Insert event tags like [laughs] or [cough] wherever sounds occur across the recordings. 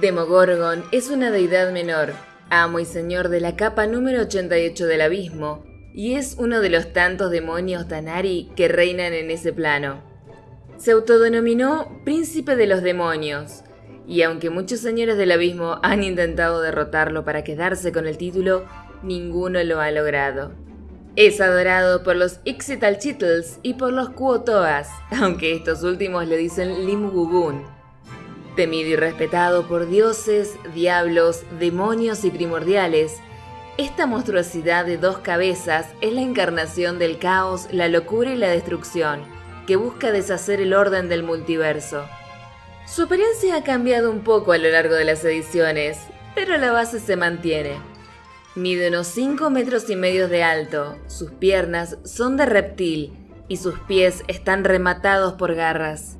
Demogorgon es una deidad menor, amo y señor de la capa número 88 del abismo, y es uno de los tantos demonios Tanari que reinan en ese plano. Se autodenominó Príncipe de los Demonios, y aunque muchos señores del abismo han intentado derrotarlo para quedarse con el título, ninguno lo ha logrado. Es adorado por los Ixitalchitls y por los Kuotoas, [laughs] aunque estos últimos le dicen Limgugun. Temido y respetado por dioses, diablos, demonios y primordiales, esta monstruosidad de dos cabezas es la encarnación del caos, la locura y la destrucción, que busca deshacer el orden del multiverso. Su apariencia ha cambiado un poco a lo largo de las ediciones, pero la base se mantiene. Mide unos 5 metros y medio de alto, sus piernas son de reptil y sus pies están rematados por garras.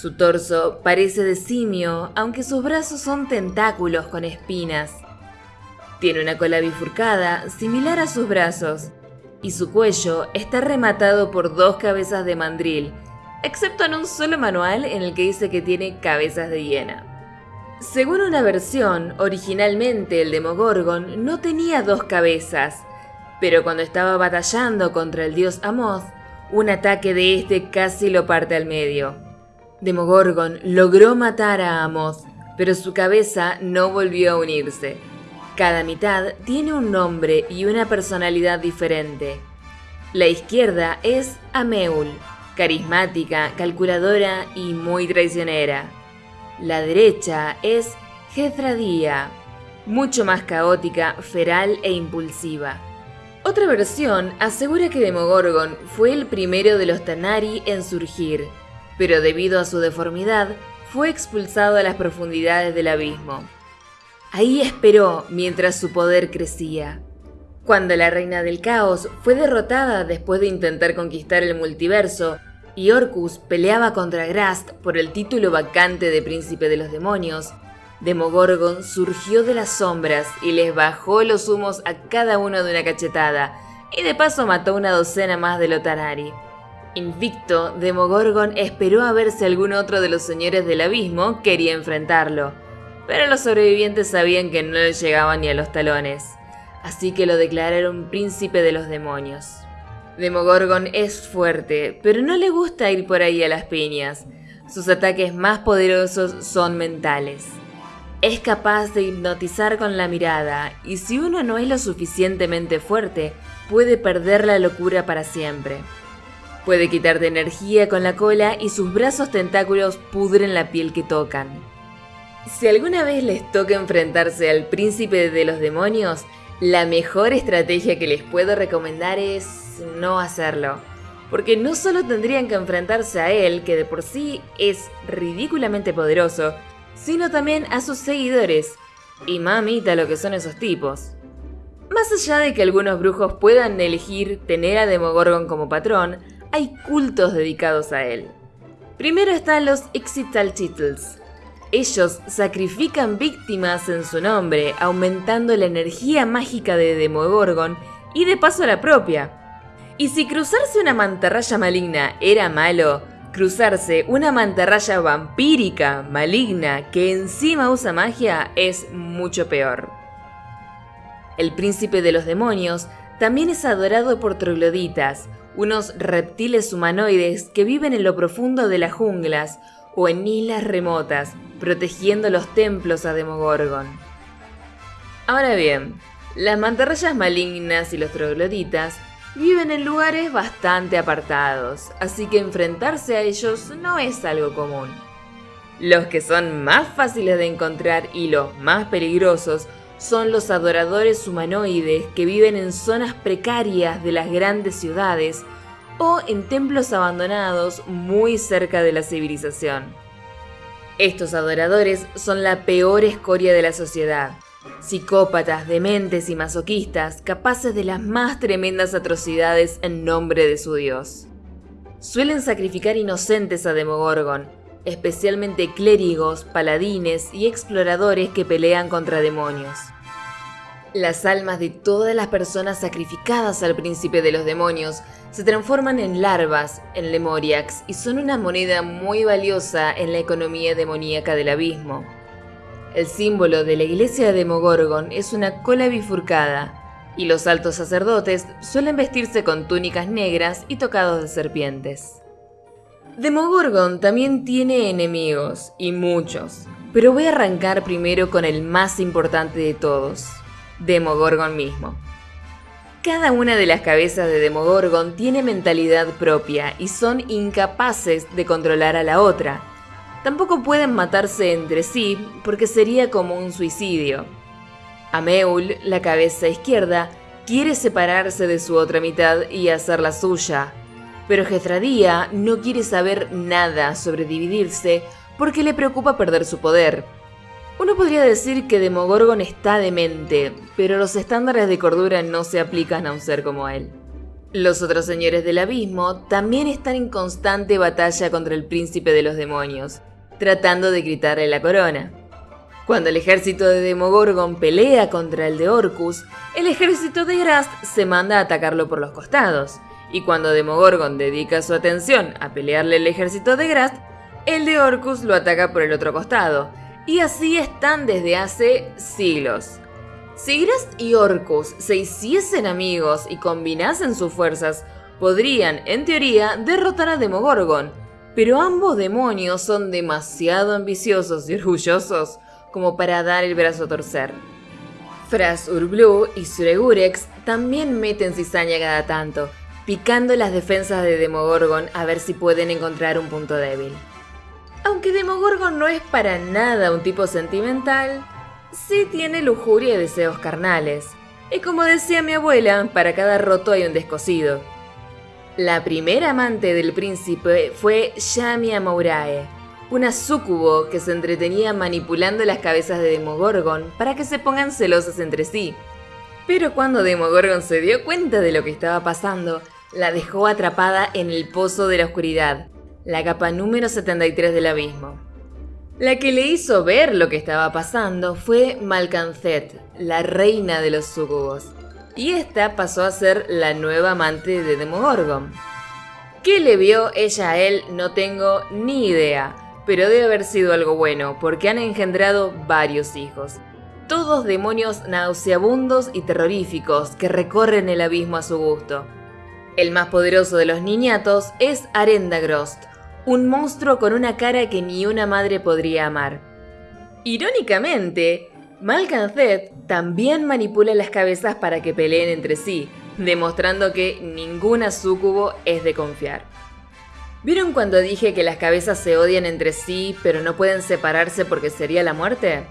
Su torso parece de simio, aunque sus brazos son tentáculos con espinas. Tiene una cola bifurcada, similar a sus brazos, y su cuello está rematado por dos cabezas de mandril, excepto en un solo manual en el que dice que tiene cabezas de hiena. Según una versión, originalmente el Demogorgon no tenía dos cabezas, pero cuando estaba batallando contra el dios Amoth, un ataque de este casi lo parte al medio. Demogorgon logró matar a Amoth, pero su cabeza no volvió a unirse. Cada mitad tiene un nombre y una personalidad diferente. La izquierda es Ameul, carismática, calculadora y muy traicionera. La derecha es Jethradía, mucho más caótica, feral e impulsiva. Otra versión asegura que Demogorgon fue el primero de los Tanari en surgir, pero debido a su deformidad fue expulsado a las profundidades del abismo. Ahí esperó mientras su poder crecía. Cuando la reina del caos fue derrotada después de intentar conquistar el multiverso y Orcus peleaba contra Grast por el título vacante de príncipe de los demonios, Demogorgon surgió de las sombras y les bajó los humos a cada uno de una cachetada, y de paso mató una docena más de Lotanari. Invicto, Demogorgon esperó a ver si algún otro de los señores del abismo quería enfrentarlo, pero los sobrevivientes sabían que no le llegaban ni a los talones, así que lo declararon príncipe de los demonios. Demogorgon es fuerte, pero no le gusta ir por ahí a las piñas. Sus ataques más poderosos son mentales. Es capaz de hipnotizar con la mirada, y si uno no es lo suficientemente fuerte, puede perder la locura para siempre. Puede quitarte energía con la cola y sus brazos tentáculos pudren la piel que tocan. Si alguna vez les toca enfrentarse al príncipe de los demonios, la mejor estrategia que les puedo recomendar es no hacerlo. Porque no solo tendrían que enfrentarse a él, que de por sí es ridículamente poderoso, sino también a sus seguidores. Y mamita lo que son esos tipos. Más allá de que algunos brujos puedan elegir tener a Demogorgon como patrón, hay cultos dedicados a él. Primero están los Ixitalchitls. Ellos sacrifican víctimas en su nombre, aumentando la energía mágica de Demogorgon y de paso la propia. Y si cruzarse una mantarraya maligna era malo, cruzarse una mantarraya vampírica maligna que encima usa magia es mucho peor. El príncipe de los demonios también es adorado por trogloditas, unos reptiles humanoides que viven en lo profundo de las junglas o en islas remotas, protegiendo los templos a Demogorgon. Ahora bien, las mantarrayas malignas y los trogloditas viven en lugares bastante apartados, así que enfrentarse a ellos no es algo común. Los que son más fáciles de encontrar y los más peligrosos son los adoradores humanoides que viven en zonas precarias de las grandes ciudades o en templos abandonados muy cerca de la civilización. Estos adoradores son la peor escoria de la sociedad, Psicópatas, dementes y masoquistas, capaces de las más tremendas atrocidades en nombre de su dios. Suelen sacrificar inocentes a Demogorgon, especialmente clérigos, paladines y exploradores que pelean contra demonios. Las almas de todas las personas sacrificadas al príncipe de los demonios se transforman en larvas, en lemoriax, y son una moneda muy valiosa en la economía demoníaca del abismo. El símbolo de la iglesia de Demogorgon es una cola bifurcada, y los altos sacerdotes suelen vestirse con túnicas negras y tocados de serpientes. Demogorgon también tiene enemigos, y muchos, pero voy a arrancar primero con el más importante de todos, Demogorgon mismo. Cada una de las cabezas de Demogorgon tiene mentalidad propia y son incapaces de controlar a la otra, Tampoco pueden matarse entre sí porque sería como un suicidio. Ameul, la cabeza izquierda, quiere separarse de su otra mitad y hacer la suya, pero Jethradía no quiere saber nada sobre dividirse porque le preocupa perder su poder. Uno podría decir que Demogorgon está demente, pero los estándares de cordura no se aplican a un ser como él. Los otros señores del abismo también están en constante batalla contra el príncipe de los demonios, tratando de quitarle la corona. Cuando el ejército de Demogorgon pelea contra el de Orcus, el ejército de Grast se manda a atacarlo por los costados, y cuando Demogorgon dedica su atención a pelearle el ejército de Grast, el de Orcus lo ataca por el otro costado, y así están desde hace siglos. Si Grast y Orcus se hiciesen amigos y combinasen sus fuerzas, podrían, en teoría, derrotar a Demogorgon, pero ambos demonios son demasiado ambiciosos y orgullosos como para dar el brazo a torcer. Fras Urblu y Suregurex también meten cizaña cada tanto, picando las defensas de Demogorgon a ver si pueden encontrar un punto débil. Aunque Demogorgon no es para nada un tipo sentimental, sí tiene lujuria y deseos carnales. Y como decía mi abuela, para cada roto hay un descosido. La primera amante del príncipe fue Yamia Mourae, una súcubo que se entretenía manipulando las cabezas de Demogorgon para que se pongan celosas entre sí. Pero cuando Demogorgon se dio cuenta de lo que estaba pasando, la dejó atrapada en el pozo de la oscuridad, la capa número 73 del abismo. La que le hizo ver lo que estaba pasando fue Malcanzet, la reina de los súcubos y esta pasó a ser la nueva amante de Demogorgon. ¿Qué le vio ella a él? No tengo ni idea, pero debe haber sido algo bueno, porque han engendrado varios hijos. Todos demonios nauseabundos y terroríficos que recorren el abismo a su gusto. El más poderoso de los niñatos es Arendagrost, un monstruo con una cara que ni una madre podría amar. Irónicamente, Malcanzet también manipula las cabezas para que peleen entre sí, demostrando que ninguna súcubo es de confiar. ¿Vieron cuando dije que las cabezas se odian entre sí pero no pueden separarse porque sería la muerte?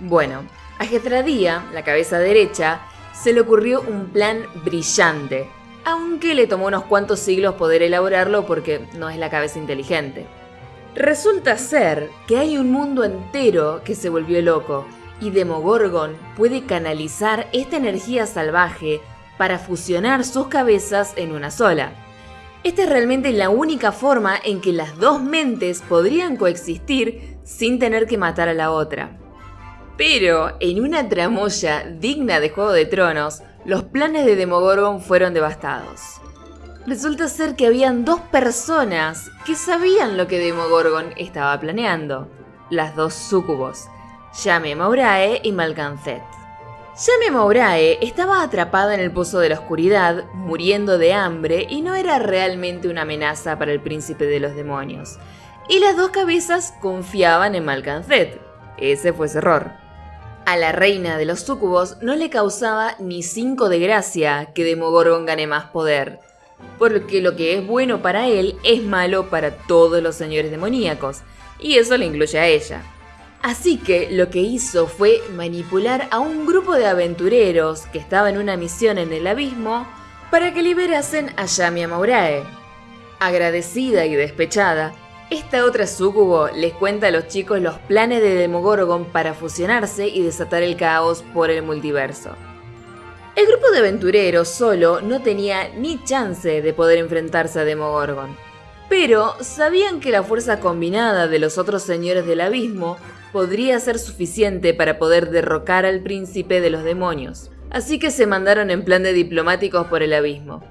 Bueno, a Getradía, la cabeza derecha, se le ocurrió un plan brillante, aunque le tomó unos cuantos siglos poder elaborarlo porque no es la cabeza inteligente. Resulta ser que hay un mundo entero que se volvió loco y Demogorgon puede canalizar esta energía salvaje para fusionar sus cabezas en una sola. Esta es realmente la única forma en que las dos mentes podrían coexistir sin tener que matar a la otra. Pero en una tramoya digna de Juego de Tronos, los planes de Demogorgon fueron devastados. Resulta ser que habían dos personas que sabían lo que Demogorgon estaba planeando, las dos súcubos, Yame Maurae y Malcanzet. Yame Maurae estaba atrapada en el pozo de la oscuridad, muriendo de hambre y no era realmente una amenaza para el príncipe de los demonios. Y las dos cabezas confiaban en Malcanzet. Ese fue su error. A la reina de los súcubos no le causaba ni cinco de gracia que Demogorgon gane más poder, porque lo que es bueno para él es malo para todos los señores demoníacos, y eso le incluye a ella. Así que lo que hizo fue manipular a un grupo de aventureros que estaba en una misión en el abismo para que liberasen a Yamia Maurae. Agradecida y despechada, esta otra sucubo les cuenta a los chicos los planes de Demogorgon para fusionarse y desatar el caos por el multiverso. El grupo de aventureros solo no tenía ni chance de poder enfrentarse a Demogorgon, pero sabían que la fuerza combinada de los otros señores del abismo podría ser suficiente para poder derrocar al príncipe de los demonios, así que se mandaron en plan de diplomáticos por el abismo.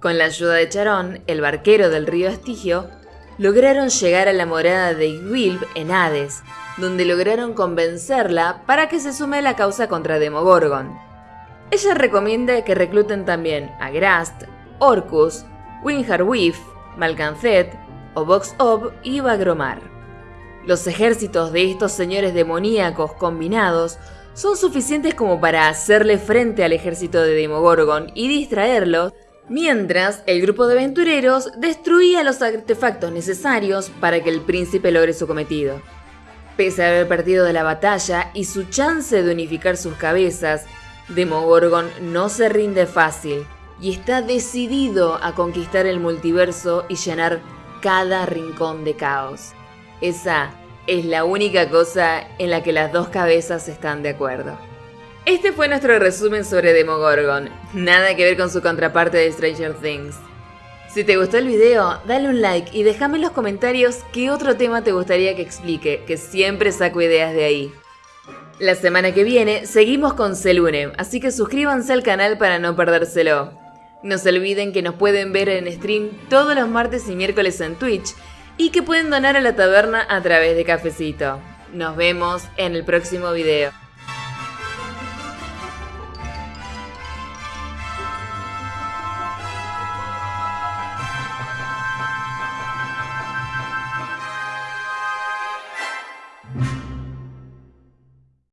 Con la ayuda de Charón, el barquero del río Estigio, lograron llegar a la morada de Igwilb en Hades, donde lograron convencerla para que se sume a la causa contra Demogorgon. Ella recomienda que recluten también a Grast, Orcus, Winharwif, Malcanzet, Obox-Ob y Bagromar. Los ejércitos de estos señores demoníacos combinados son suficientes como para hacerle frente al ejército de Demogorgon y distraerlo, mientras el grupo de aventureros destruía los artefactos necesarios para que el príncipe logre su cometido. Pese a haber perdido de la batalla y su chance de unificar sus cabezas, Demogorgon no se rinde fácil y está decidido a conquistar el multiverso y llenar cada rincón de caos. Esa es la única cosa en la que las dos cabezas están de acuerdo. Este fue nuestro resumen sobre Demogorgon, nada que ver con su contraparte de Stranger Things. Si te gustó el video, dale un like y déjame en los comentarios qué otro tema te gustaría que explique, que siempre saco ideas de ahí. La semana que viene seguimos con Selune, así que suscríbanse al canal para no perdérselo. No se olviden que nos pueden ver en stream todos los martes y miércoles en Twitch y que pueden donar a la taberna a través de Cafecito. Nos vemos en el próximo video.